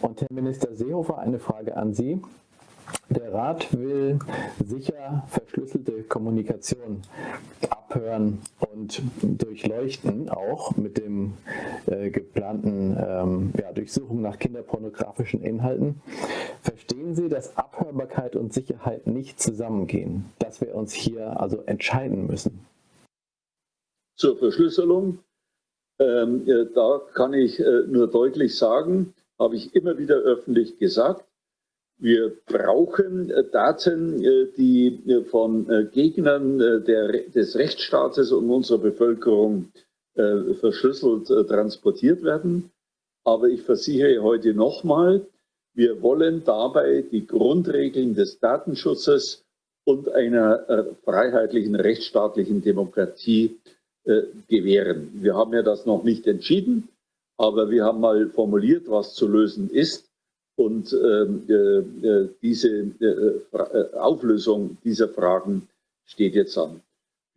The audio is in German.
Und Herr Minister Seehofer, eine Frage an Sie. Der Rat will sicher verschlüsselte Kommunikation abhören und durchleuchten, auch mit dem äh, geplanten ähm, ja, Durchsuchung nach kinderpornografischen Inhalten. Verstehen Sie, dass Abhörbarkeit und Sicherheit nicht zusammengehen, dass wir uns hier also entscheiden müssen? Zur Verschlüsselung, ähm, da kann ich äh, nur deutlich sagen, habe ich immer wieder öffentlich gesagt, wir brauchen äh, Daten, äh, die äh, von Gegnern der, des Rechtsstaates und unserer Bevölkerung verschlüsselt transportiert werden. Aber ich versichere heute nochmal, wir wollen dabei die Grundregeln des Datenschutzes und einer freiheitlichen rechtsstaatlichen Demokratie gewähren. Wir haben ja das noch nicht entschieden, aber wir haben mal formuliert, was zu lösen ist. Und ähm, äh, äh, diese äh, Auflösung dieser Fragen steht jetzt an.